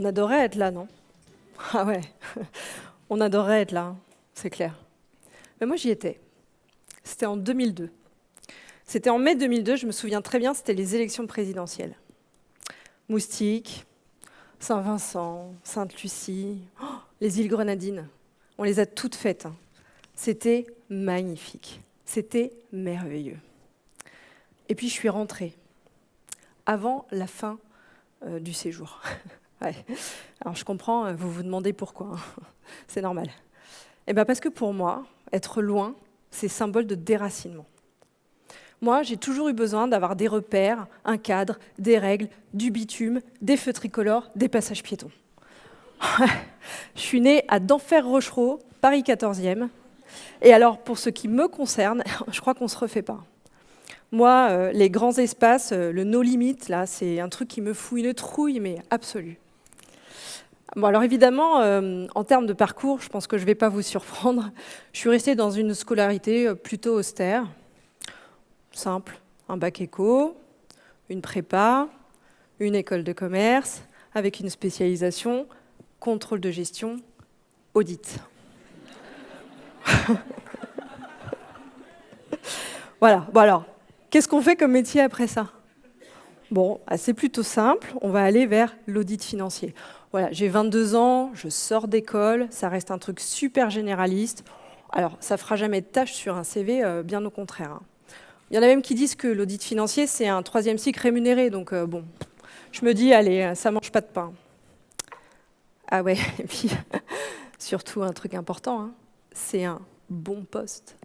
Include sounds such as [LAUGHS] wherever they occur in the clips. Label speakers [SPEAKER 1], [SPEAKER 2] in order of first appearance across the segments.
[SPEAKER 1] On adorait être là, non? [LAUGHS] Ah ouais, [LAUGHS] on adorait être là, hein, c'est clair. Mais moi, j'y étais. C'était en 2002. C'était en mai 2002, je me souviens très bien, c'était les élections présidentielles. Moustique, Saint-Vincent, Sainte-Lucie, oh, les îles Grenadines, on les a toutes faites. Hein. C'était magnifique, c'était merveilleux. Et puis je suis rentrée, avant la fin euh, du séjour. [LAUGHS] Alors je comprends, euh, vous vous demandez pourquoi, hein. [LAUGHS] c'est normal. Eh bien parce que pour moi, être loin, c'est symbole de déracinement. Moi, j'ai toujours eu besoin d'avoir des repères, un cadre, des règles, du bitume, des feux tricolores, des passages piétons. [LAUGHS] je suis née à Denfert-Rochereau, Paris 14e. Et alors, pour ce qui me concerne, [LAUGHS] je crois qu'on ne se refait pas. Moi, euh, les grands espaces, euh, le no limit, là, c'est un truc qui me fout une trouille, mais absolue. Alors évidemment, euh, en termes de parcours, je pense que je ne vais pas vous surprendre. Je suis restée dans une scolarité plutôt austère, simple, un bac éco, une prépa, une école de commerce, avec une spécialisation contrôle de gestion, audit. [LAUGHS] voilà, bon alors, Qu'est-ce qu'on fait comme métier après ça? Bon, ah, c'est plutôt simple, on va aller vers l'audit financier. Voilà, j'ai 22 ans, je sors d'école, ça reste un truc super généraliste. Alors, ça fera jamais de tâche sur un CV, euh, bien au contraire. Hein. Il y en a même qui disent que l'audit financier, c'est un troisième cycle rémunéré, donc euh, bon, je me dis, allez, ça mange pas de pain. Ah ouais, [LAUGHS] et puis, [LAUGHS] surtout un truc important, hein, c'est un bon poste.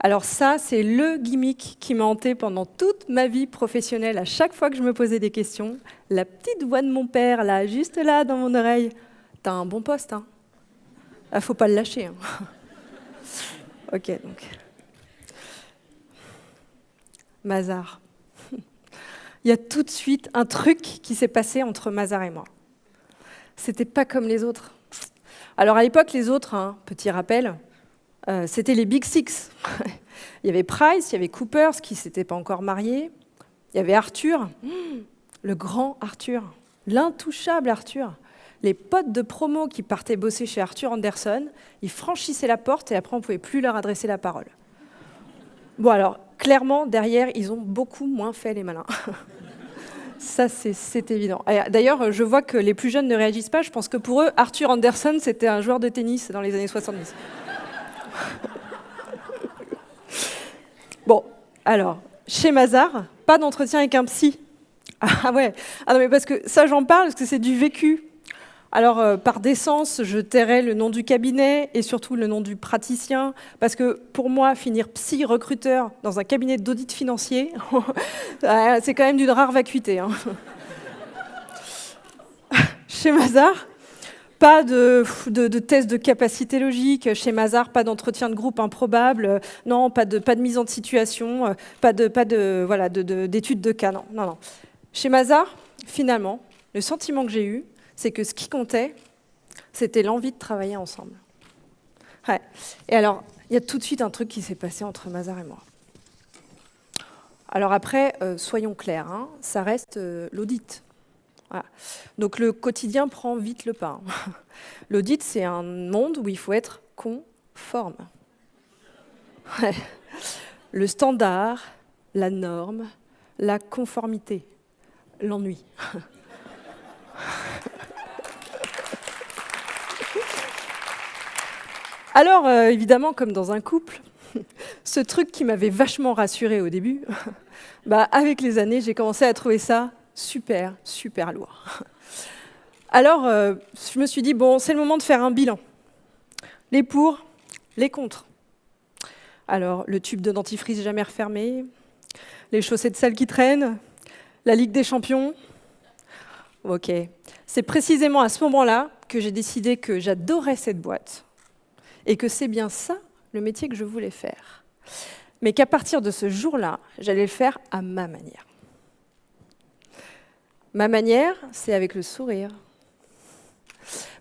[SPEAKER 1] Alors ça, c'est le gimmick qui m'a hanté pendant toute ma vie professionnelle. À chaque fois que je me posais des questions, la petite voix de mon père, là, juste là, dans mon oreille, « T'as un bon poste, hein ah, Faut pas le lâcher. Hein. [LAUGHS] ok, donc... Mazar. [LAUGHS] Il y a tout de suite un truc qui s'est passé entre Mazar et moi. C'était pas comme les autres. Alors à l'époque, les autres, hein, petit rappel, euh, c'était les Big Six. [LAUGHS] il y avait Price, il y avait Coopers qui ne s'était pas encore marié, il y avait Arthur, [GASPS] le grand Arthur, l'intouchable Arthur. Les potes de promo qui partaient bosser chez Arthur Anderson, ils franchissaient la porte et après on ne pouvait plus leur adresser la parole. Bon alors, clairement, derrière, ils ont beaucoup moins fait les malins. [LAUGHS] Ça, c'est évident. D'ailleurs, je vois que les plus jeunes ne réagissent pas. Je pense que pour eux, Arthur Anderson, c'était un joueur de tennis dans les années 70. [LAUGHS] bon, alors, chez Mazar, pas d'entretien avec un psy. Ah ouais, ah non mais parce que ça j'en parle parce que c'est du vécu. Alors, euh, par décence, je tairai le nom du cabinet et surtout le nom du praticien, parce que pour moi, finir psy recruteur dans un cabinet d'audit financier, [LAUGHS] c'est quand même d'une rare vacuité. Hein. [LAUGHS] Chez Mazar, pas de, de, test de capacité logique chez Mazar, pas d'entretien de groupe improbable, non, pas de, mise en situation, euh, pas de, de, voilà, de, cas, non, non, non. Chez Mazar, finalement, le sentiment que j'ai eu, c'est que ce qui comptait, c'était l'envie de travailler ensemble. Et alors, il y a tout de suite un truc qui s'est passé entre Mazar et moi. Alors après, euh, soyons clairs, hein, ça reste euh, l'audit. Donc le quotidien prend vite le pas. L'audit, c'est un monde où il faut être conforme. Le standard, la norme, la conformité, l'ennui. Alors, euh, évidemment, comme dans un couple, ce truc qui m'avait vachement rassuré au début, bah, avec les années, j'ai commencé à trouver ça super, super lourd. [LAUGHS] Alors, euh, je me suis dit, bon, c'est le moment de faire un bilan. Les pour, les contre. Alors, le tube de dentifrice jamais refermé, les chaussettes sales qui traînent, la Ligue des Champions. Ok. C'est précisément à ce moment-là que j'ai décidé que j'adorais cette boîte et que c'est bien ça le métier que je voulais faire. Mais qu'à partir de ce jour-là, j'allais le faire à ma manière. Ma manière, c'est avec le sourire.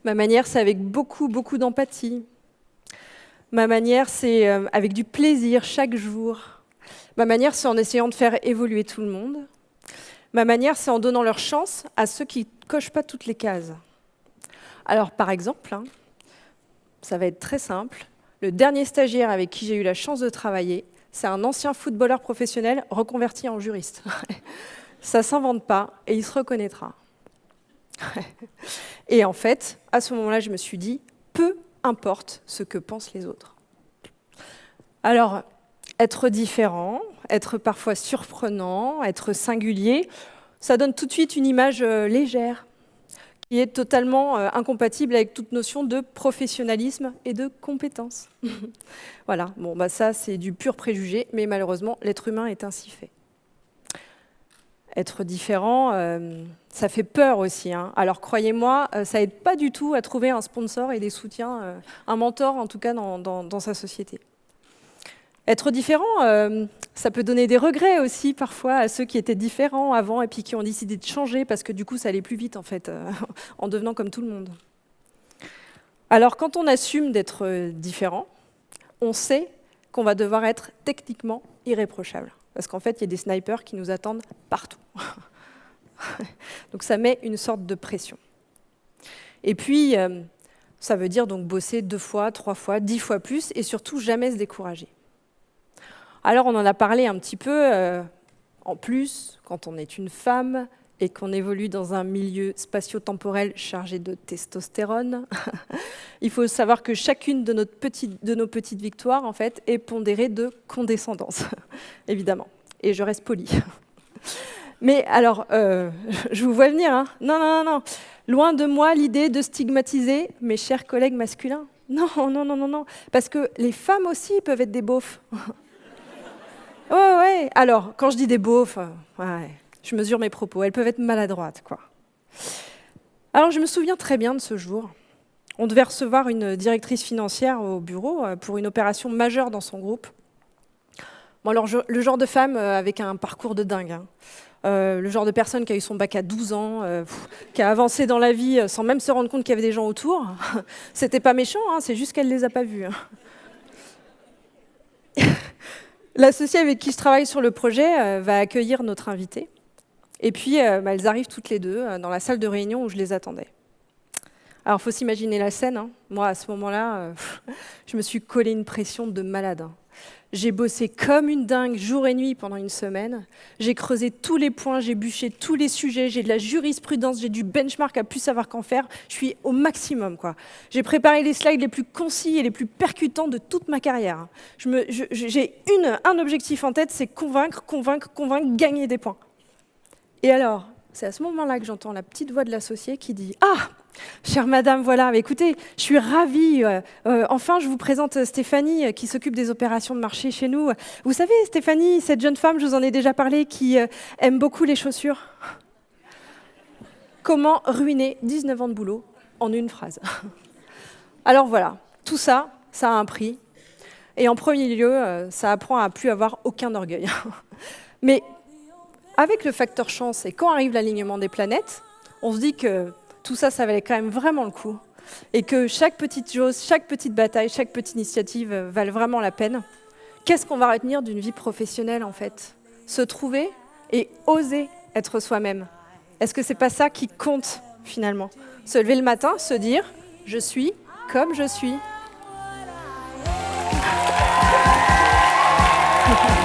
[SPEAKER 1] Ma manière, c'est avec beaucoup, beaucoup d'empathie. Ma manière, c'est euh, avec du plaisir chaque jour. Ma manière, c'est en essayant de faire évoluer tout le monde. Ma manière, c'est en donnant leur chance à ceux qui ne cochent pas toutes les cases. Alors, par exemple, hein, ça va être très simple. Le dernier stagiaire avec qui j'ai eu la chance de travailler, c'est un ancien footballeur professionnel reconverti en juriste. [LAUGHS] ça ne s'invente pas et il se reconnaîtra. [LAUGHS] et en fait, à ce moment-là, je me suis dit, peu importe ce que pensent les autres. Alors, être différent, être parfois surprenant, être singulier, ça donne tout de suite une image euh, légère, qui est totalement euh, incompatible avec toute notion de professionnalisme et de compétence. [LAUGHS] voilà, bon, bah ça c'est du pur préjugé, mais malheureusement l'être humain est ainsi fait. Être différent, euh, ça fait peur aussi. Hein. Alors croyez-moi, ça aide pas du tout à trouver un sponsor et des soutiens, un mentor en tout cas dans sa société. Être différent, euh, ça peut donner des regrets aussi parfois à ceux qui étaient différents avant et puis qui ont décidé de changer parce que du coup ça allait plus vite en fait, euh, [LAUGHS] en devenant comme tout le monde. Alors quand on assume d'être euh, différent, on sait qu'on va devoir être techniquement irréprochable. Parce qu'en fait, il y a des snipers qui nous attendent partout. [LAUGHS] donc ça met une sorte de pression. Et puis, ça veut dire donc bosser deux fois, trois fois, dix fois plus, et surtout jamais se décourager. Alors on en a parlé un petit peu. Euh, en plus, quand on est une femme et qu'on évolue dans un milieu spatio-temporel chargé de testostérone, [LAUGHS] il faut savoir que chacune de, nos petites victoires en fait, est pondérée de condescendance, [LAUGHS] évidemment. Et je reste polie. [LAUGHS] Mais alors, euh, je vous vois venir. Hein. Non, non, non, non. Loin de moi l'idée de stigmatiser mes chers collègues masculins. Non, non, non, non, non. Parce que les femmes aussi peuvent être des beaufs. Ouais, ouais. Alors, quand je dis des beaufs, ouais, je mesure mes propos. Elles peuvent être maladroites, quoi. Alors, je me souviens très bien de ce jour. On devait recevoir une directrice financière au bureau euh, pour une opération majeure dans son groupe. Bon, alors, le genre de femme euh, avec un parcours de dingue. Hein. Euh, le genre de personne qui a eu son bac à 12 ans, qui a avancé dans la vie sans même se rendre compte qu'il y avait des gens autour. [LAUGHS] C'était pas méchant, hein, c'est juste qu'elle les a pas vus. Hein. [LAUGHS] L'associé avec qui je travaille sur le projet va accueillir notre invité. Et puis, euh, bah, elles arrivent toutes les deux euh, dans la salle de réunion où je les attendais. Alors, faut s'imaginer la scène. Hein. Moi, à ce moment-là, [LAUGHS] je me suis collé une pression de malade. Hein. J'ai bossé comme une dingue jour et nuit pendant une semaine. J'ai creusé tous les points, j'ai bûché tous les sujets, j'ai de la jurisprudence, j'ai du benchmark à plus savoir qu'en faire. Je suis au maximum. quoi. J'ai préparé les slides les plus concis et les plus percutants de toute ma carrière. J'ai un objectif en tête, c'est convaincre, convaincre, convaincre, gagner des points. Et alors, c'est à ce moment-là que j'entends la petite voix de l'associé qui dit « Ah Chère madame, voilà, écoutez, je suis ravie. Euh, euh, enfin, je vous présente Stéphanie euh, qui s'occupe des opérations de marché chez nous. Vous savez, Stéphanie, cette jeune femme, je vous en ai déjà parlé, qui aime beaucoup les chaussures. Comment ruiner 19 ans de boulot en une phrase? Alors voilà, tout ça, ça a un prix. Et en premier lieu, ça apprend à plus avoir aucun orgueil. [LAUGHS] Mais avec le facteur chance et quand arrive l'alignement des planètes, on se dit que tout ça, ça valait quand même vraiment le coup. Et que chaque petite chose, chaque petite bataille, chaque petite initiative euh, valent vraiment la peine. Qu'est-ce qu'on va retenir d'une vie professionnelle, en fait? Se trouver et oser être soi-même. Est-ce que c'est pas ça qui compte, finalement? Se lever le matin, se dire « je suis comme je suis [LAUGHS] ».